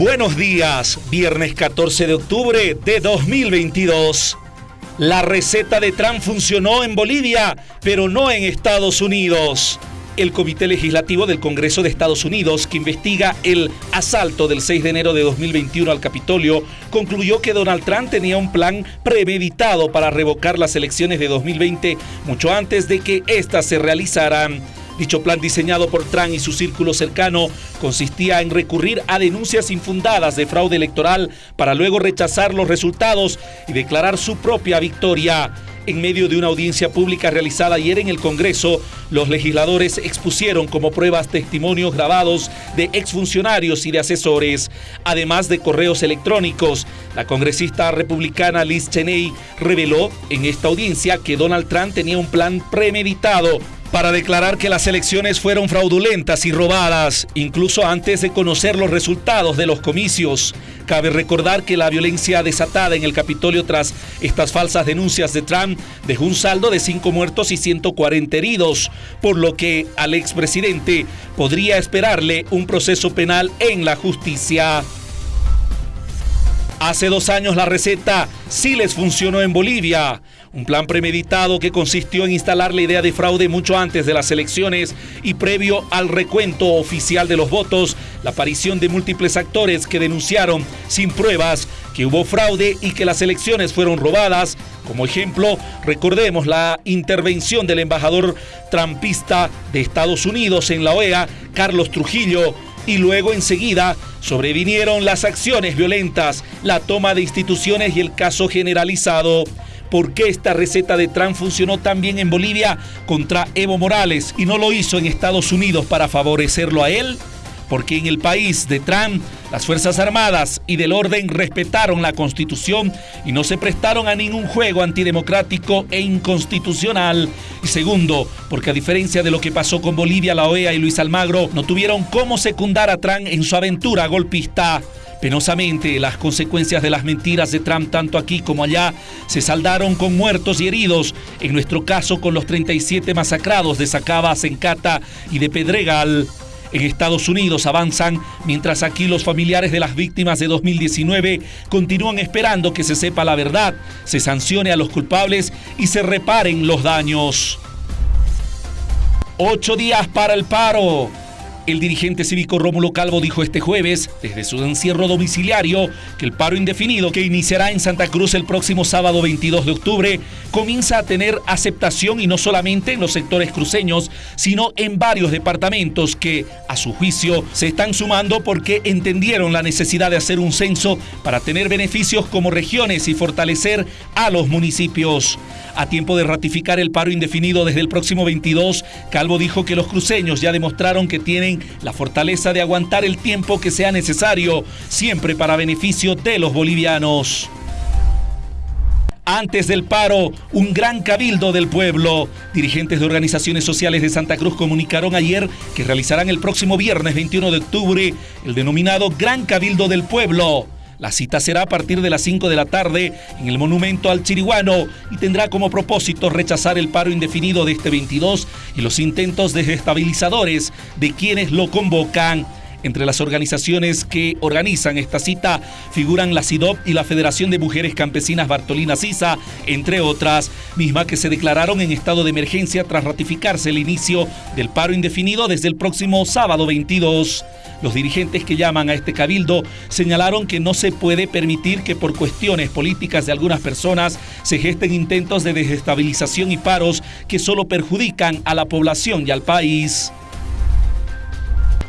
Buenos días, viernes 14 de octubre de 2022. La receta de Trump funcionó en Bolivia, pero no en Estados Unidos. El Comité Legislativo del Congreso de Estados Unidos, que investiga el asalto del 6 de enero de 2021 al Capitolio, concluyó que Donald Trump tenía un plan premeditado para revocar las elecciones de 2020 mucho antes de que éstas se realizaran. Dicho plan diseñado por Trump y su círculo cercano consistía en recurrir a denuncias infundadas de fraude electoral para luego rechazar los resultados y declarar su propia victoria. En medio de una audiencia pública realizada ayer en el Congreso, los legisladores expusieron como pruebas testimonios grabados de exfuncionarios y de asesores, además de correos electrónicos. La congresista republicana Liz Cheney reveló en esta audiencia que Donald Trump tenía un plan premeditado para declarar que las elecciones fueron fraudulentas y robadas, incluso antes de conocer los resultados de los comicios. Cabe recordar que la violencia desatada en el Capitolio tras estas falsas denuncias de Trump dejó un saldo de 5 muertos y 140 heridos, por lo que al expresidente podría esperarle un proceso penal en la justicia. Hace dos años la receta sí les funcionó en Bolivia. Un plan premeditado que consistió en instalar la idea de fraude mucho antes de las elecciones y previo al recuento oficial de los votos, la aparición de múltiples actores que denunciaron sin pruebas que hubo fraude y que las elecciones fueron robadas. Como ejemplo, recordemos la intervención del embajador trampista de Estados Unidos en la OEA, Carlos Trujillo, y luego enseguida sobrevinieron las acciones violentas, la toma de instituciones y el caso generalizado. ¿Por qué esta receta de Trump funcionó tan bien en Bolivia contra Evo Morales y no lo hizo en Estados Unidos para favorecerlo a él? Porque en el país de Trump las Fuerzas Armadas y del orden respetaron la Constitución y no se prestaron a ningún juego antidemocrático e inconstitucional. Y segundo, porque a diferencia de lo que pasó con Bolivia, la OEA y Luis Almagro, no tuvieron cómo secundar a Trump en su aventura golpista. Penosamente, las consecuencias de las mentiras de Trump, tanto aquí como allá, se saldaron con muertos y heridos, en nuestro caso con los 37 masacrados de Sacaba, Sencata y de Pedregal. En Estados Unidos avanzan, mientras aquí los familiares de las víctimas de 2019 continúan esperando que se sepa la verdad, se sancione a los culpables y se reparen los daños. Ocho días para el paro. El dirigente cívico Rómulo Calvo dijo este jueves, desde su encierro domiciliario, que el paro indefinido que iniciará en Santa Cruz el próximo sábado 22 de octubre comienza a tener aceptación y no solamente en los sectores cruceños, sino en varios departamentos que, a su juicio, se están sumando porque entendieron la necesidad de hacer un censo para tener beneficios como regiones y fortalecer a los municipios. A tiempo de ratificar el paro indefinido desde el próximo 22, Calvo dijo que los cruceños ya demostraron que tienen la fortaleza de aguantar el tiempo que sea necesario, siempre para beneficio de los bolivianos. Antes del paro, un gran cabildo del pueblo. Dirigentes de organizaciones sociales de Santa Cruz comunicaron ayer que realizarán el próximo viernes 21 de octubre el denominado Gran Cabildo del Pueblo. La cita será a partir de las 5 de la tarde en el monumento al Chiriguano y tendrá como propósito rechazar el paro indefinido de este 22 y los intentos desestabilizadores de quienes lo convocan. Entre las organizaciones que organizan esta cita figuran la CIDOP y la Federación de Mujeres Campesinas Bartolina Sisa, entre otras, misma que se declararon en estado de emergencia tras ratificarse el inicio del paro indefinido desde el próximo sábado 22. Los dirigentes que llaman a este cabildo señalaron que no se puede permitir que por cuestiones políticas de algunas personas se gesten intentos de desestabilización y paros que solo perjudican a la población y al país.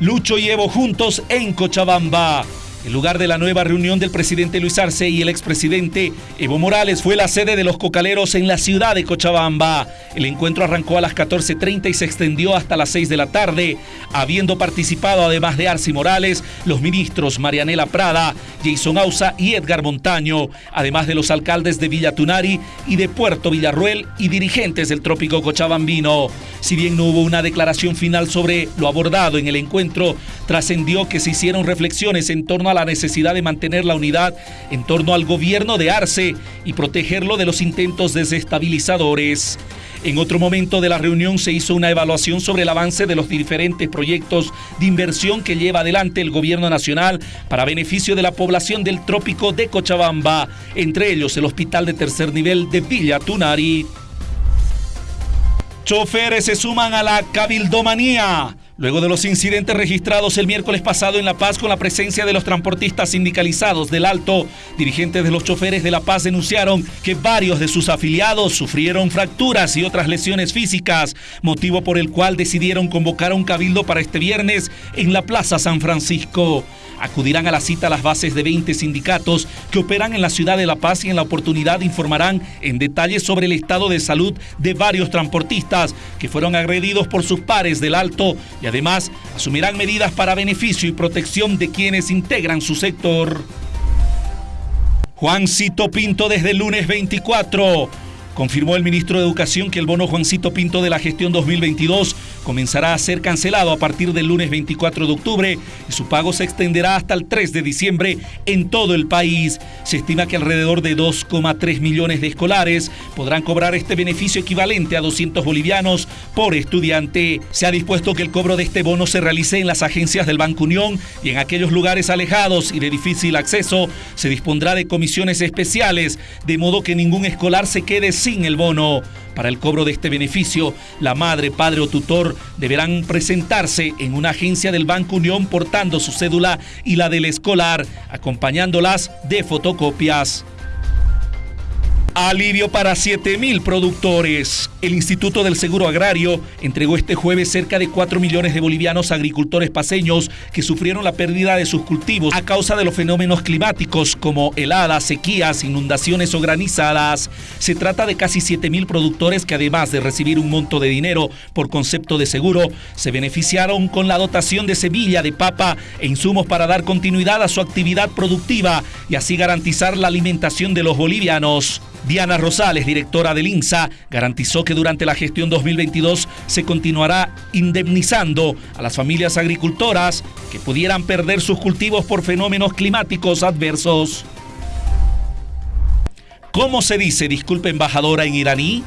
Lucho y Evo juntos en Cochabamba. El lugar de la nueva reunión del presidente Luis Arce y el expresidente Evo Morales fue la sede de los cocaleros en la ciudad de Cochabamba. El encuentro arrancó a las 14.30 y se extendió hasta las 6 de la tarde, habiendo participado además de Arce Morales, los ministros Marianela Prada, Jason Ausa y Edgar Montaño, además de los alcaldes de Villa Tunari y de Puerto Villarruel y dirigentes del trópico cochabambino. Si bien no hubo una declaración final sobre lo abordado en el encuentro, trascendió que se hicieron reflexiones en torno a la necesidad de mantener la unidad en torno al gobierno de Arce y protegerlo de los intentos desestabilizadores. En otro momento de la reunión se hizo una evaluación sobre el avance de los diferentes proyectos de inversión que lleva adelante el gobierno nacional para beneficio de la población del trópico de Cochabamba, entre ellos el hospital de tercer nivel de Villa Tunari. Choferes se suman a la cabildomanía. Luego de los incidentes registrados el miércoles pasado en La Paz con la presencia de los transportistas sindicalizados del Alto, dirigentes de los choferes de La Paz denunciaron que varios de sus afiliados sufrieron fracturas y otras lesiones físicas, motivo por el cual decidieron convocar a un cabildo para este viernes en la Plaza San Francisco. Acudirán a la cita las bases de 20 sindicatos que operan en la ciudad de La Paz y en la oportunidad informarán en detalle sobre el estado de salud de varios transportistas que fueron agredidos por sus pares del Alto y además asumirán medidas para beneficio y protección de quienes integran su sector. Juancito Pinto desde el lunes 24. Confirmó el ministro de Educación que el bono Juancito Pinto de la gestión 2022 comenzará a ser cancelado a partir del lunes 24 de octubre y su pago se extenderá hasta el 3 de diciembre en todo el país. Se estima que alrededor de 2,3 millones de escolares podrán cobrar este beneficio equivalente a 200 bolivianos por estudiante. Se ha dispuesto que el cobro de este bono se realice en las agencias del Banco Unión y en aquellos lugares alejados y de difícil acceso se dispondrá de comisiones especiales, de modo que ningún escolar se quede sin el bono. Para el cobro de este beneficio, la madre, padre o tutor deberán presentarse en una agencia del Banco Unión portando su cédula y la del escolar, acompañándolas de fotocopias. Alivio para 7.000 productores. El Instituto del Seguro Agrario entregó este jueves cerca de 4 millones de bolivianos agricultores paseños que sufrieron la pérdida de sus cultivos a causa de los fenómenos climáticos como heladas, sequías, inundaciones o granizadas. Se trata de casi 7.000 productores que además de recibir un monto de dinero por concepto de seguro, se beneficiaron con la dotación de semilla, de papa e insumos para dar continuidad a su actividad productiva y así garantizar la alimentación de los bolivianos. Diana Rosales, directora del INSA, garantizó que durante la gestión 2022 se continuará indemnizando a las familias agricultoras que pudieran perder sus cultivos por fenómenos climáticos adversos. ¿Cómo se dice disculpe embajadora en iraní?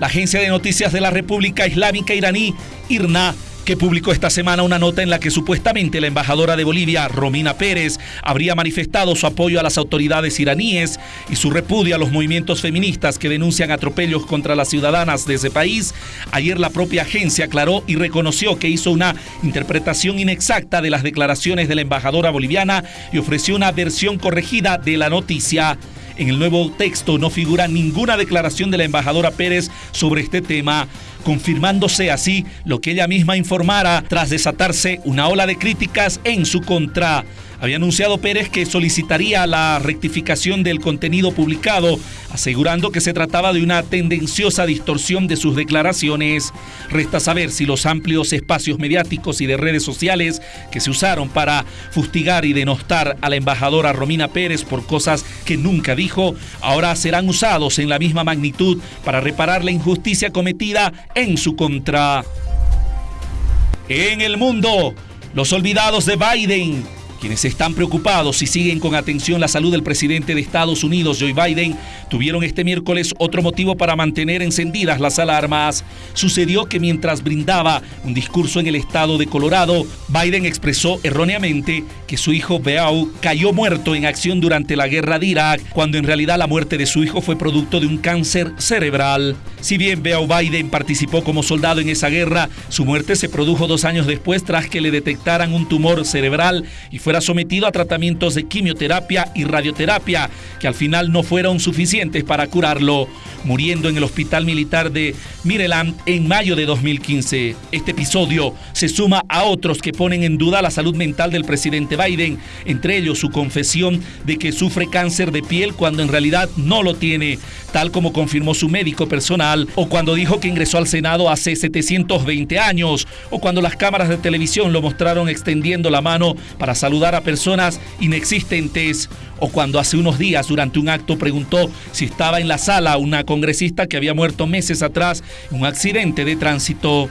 La agencia de noticias de la República Islámica iraní, IRNA, que publicó esta semana una nota en la que supuestamente la embajadora de Bolivia, Romina Pérez, habría manifestado su apoyo a las autoridades iraníes y su repudio a los movimientos feministas que denuncian atropellos contra las ciudadanas de ese país. Ayer la propia agencia aclaró y reconoció que hizo una interpretación inexacta de las declaraciones de la embajadora boliviana y ofreció una versión corregida de la noticia. En el nuevo texto no figura ninguna declaración de la embajadora Pérez sobre este tema confirmándose así lo que ella misma informara tras desatarse una ola de críticas en su contra. Había anunciado Pérez que solicitaría la rectificación del contenido publicado, asegurando que se trataba de una tendenciosa distorsión de sus declaraciones. Resta saber si los amplios espacios mediáticos y de redes sociales que se usaron para fustigar y denostar a la embajadora Romina Pérez por cosas que nunca dijo, ahora serán usados en la misma magnitud para reparar la injusticia cometida en su contra. En el mundo, los olvidados de Biden quienes están preocupados y siguen con atención la salud del presidente de Estados Unidos, Joe Biden, tuvieron este miércoles otro motivo para mantener encendidas las alarmas. Sucedió que mientras brindaba un discurso en el estado de Colorado, Biden expresó erróneamente que su hijo Beau cayó muerto en acción durante la guerra de Irak, cuando en realidad la muerte de su hijo fue producto de un cáncer cerebral. Si bien Beau Biden participó como soldado en esa guerra, su muerte se produjo dos años después tras que le detectaran un tumor cerebral y sometido a tratamientos de quimioterapia y radioterapia que al final no fueron suficientes para curarlo, muriendo en el hospital militar de Mireland en mayo de 2015. Este episodio se suma a otros que ponen en duda la salud mental del presidente Biden, entre ellos su confesión de que sufre cáncer de piel cuando en realidad no lo tiene, tal como confirmó su médico personal, o cuando dijo que ingresó al Senado hace 720 años, o cuando las cámaras de televisión lo mostraron extendiendo la mano para saludar a personas inexistentes o cuando hace unos días durante un acto preguntó si estaba en la sala una congresista que había muerto meses atrás en un accidente de tránsito.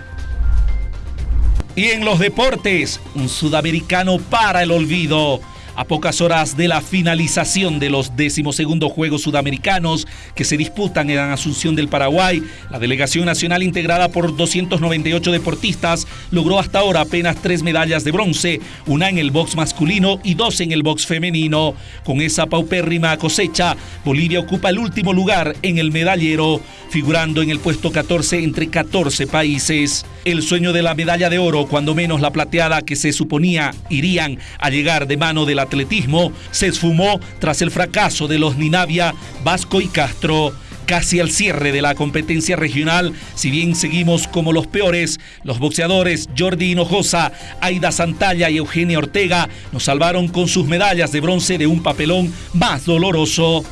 Y en los deportes, un sudamericano para el olvido. A pocas horas de la finalización de los decimosegundos Juegos Sudamericanos que se disputan en Asunción del Paraguay, la delegación nacional integrada por 298 deportistas logró hasta ahora apenas tres medallas de bronce, una en el box masculino y dos en el box femenino. Con esa paupérrima cosecha, Bolivia ocupa el último lugar en el medallero, figurando en el puesto 14 entre 14 países. El sueño de la medalla de oro, cuando menos la plateada que se suponía irían a llegar de mano de la atletismo se esfumó tras el fracaso de los Ninavia, Vasco y Castro. Casi al cierre de la competencia regional, si bien seguimos como los peores, los boxeadores Jordi Hinojosa, Aida Santalla y Eugenia Ortega nos salvaron con sus medallas de bronce de un papelón más doloroso.